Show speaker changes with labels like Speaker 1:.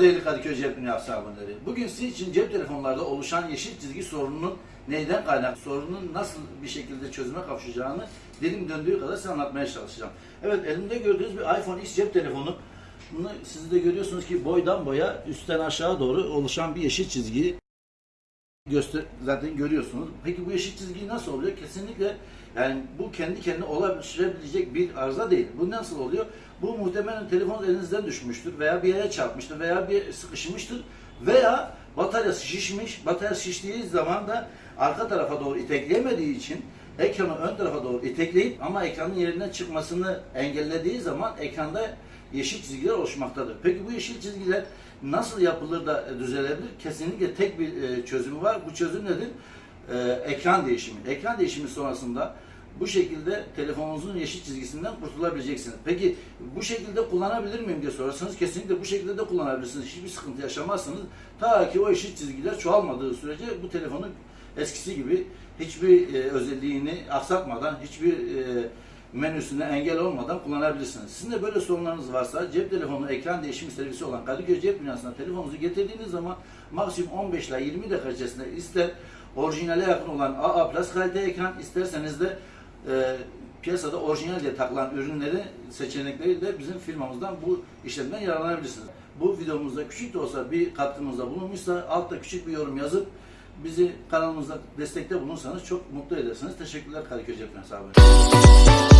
Speaker 1: değerli Kadıköy Cep Dünyası abonları. Bugün sizin için cep telefonlarda oluşan yeşil çizgi sorununun neyden kaynak, sorunun nasıl bir şekilde çözüme kavuşacağını dilim döndüğü kadar size anlatmaya çalışacağım. Evet elimde gördüğünüz bir iPhone X cep telefonu. Bunu siz de görüyorsunuz ki boydan boya üstten aşağı doğru oluşan bir yeşil çizgi göster zaten görüyorsunuz. Peki bu yeşil çizgi nasıl oluyor? Kesinlikle yani bu kendi kendine olabilecek bir arıza değil. Bu nasıl oluyor? Bu muhtemelen telefon elinizden düşmüştür veya bir yere çarpmıştır veya bir sıkışmıştır veya bataryası şişmiş. Batarya şiştiği zaman da arka tarafa doğru itekleyemediği için ekranı ön tarafa doğru itekleyip ama ekranın yerinden çıkmasını engellediği zaman ekranda yeşil çizgiler oluşmaktadır. Peki bu yeşil çizgiler nasıl yapılır da düzelebilir? Kesinlikle tek bir e, çözümü var. Bu çözüm nedir? E, ekran değişimi. Ekran değişimi sonrasında bu şekilde telefonunuzun yeşil çizgisinden kurtulabileceksiniz. Peki bu şekilde kullanabilir miyim diye sorarsanız kesinlikle bu şekilde de kullanabilirsiniz. Hiçbir sıkıntı yaşamazsınız. Ta ki o yeşil çizgiler çoğalmadığı sürece bu telefonun eskisi gibi hiçbir e, özelliğini aksatmadan, hiçbir e, menüsüne engel olmadan kullanabilirsiniz. Sizin de böyle sorunlarınız varsa cep telefonu ekran değişimi servisi olan Kadıköy Cep Dünyası'na telefonunuzu getirdiğiniz zaman maksimum 15 ile 20 dakika içerisinde ister orijinale yakın olan AA Plus kalite ekran isterseniz de e, piyasada orijinal diye takılan ürünleri seçenekleriyle bizim firmamızdan bu işlemden yararlanabilirsiniz. Bu videomuzda küçük de olsa bir katkımızda bulunmuşsa altta küçük bir yorum yazıp bizi kanalımızda destekte bulunursanız çok mutlu edersiniz. Teşekkürler Kadıköy Cep Dünyası abi.